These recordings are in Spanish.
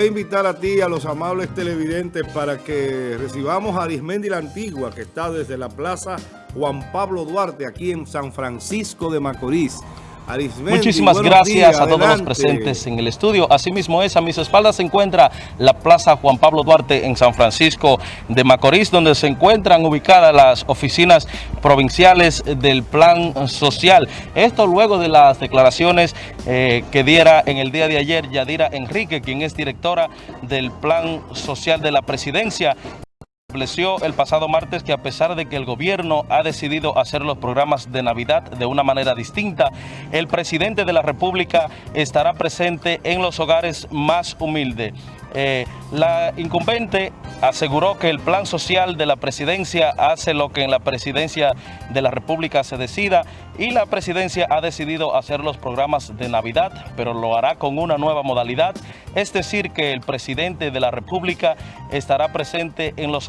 A invitar a ti, a los amables televidentes, para que recibamos a Arismendi la Antigua, que está desde la Plaza Juan Pablo Duarte, aquí en San Francisco de Macorís. Arismendi, Muchísimas gracias días, a todos los presentes en el estudio. Asimismo es, a mis espaldas se encuentra la Plaza Juan Pablo Duarte en San Francisco de Macorís, donde se encuentran ubicadas las oficinas provinciales del Plan Social. Esto luego de las declaraciones eh, que diera en el día de ayer Yadira Enrique, quien es directora del Plan Social de la Presidencia estableció el pasado martes que a pesar de que el gobierno ha decidido hacer los programas de Navidad de una manera distinta, el presidente de la República estará presente en los hogares más humildes. Eh, la incumbente aseguró que el plan social de la presidencia hace lo que en la presidencia de la República se decida y la presidencia ha decidido hacer los programas de Navidad, pero lo hará con una nueva modalidad, es decir, que el presidente de la República estará presente en los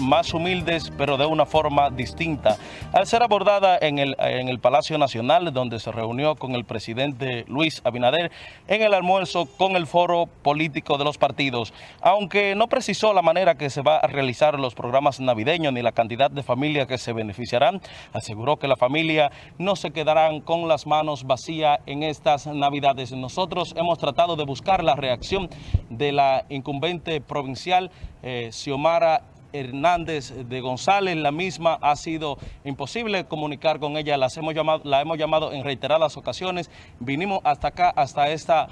más humildes, pero de una forma distinta. Al ser abordada en el, en el Palacio Nacional, donde se reunió con el presidente Luis Abinader en el almuerzo con el foro político de los partidos, aunque no precisó la manera que se va a realizar los programas navideños ni la cantidad de familias que se beneficiarán, aseguró que la familia no se quedarán con las manos vacías en estas navidades. Nosotros hemos tratado de buscar la reacción de la incumbente provincial, eh, Xiomara Hernández de González, la misma ha sido imposible comunicar con ella, Las hemos llamado, la hemos llamado en reiteradas ocasiones, vinimos hasta acá, hasta esta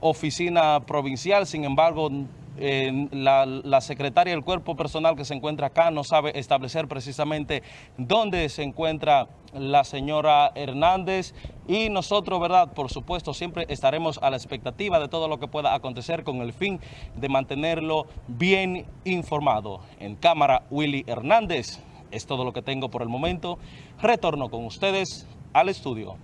oficina provincial, sin embargo, la, la, secretaria del cuerpo personal que se encuentra acá no sabe establecer precisamente dónde se encuentra la señora Hernández y nosotros, ¿verdad? Por supuesto, siempre estaremos a la expectativa de todo lo que pueda acontecer con el fin de mantenerlo bien informado. En cámara, Willy Hernández. Es todo lo que tengo por el momento. Retorno con ustedes al estudio.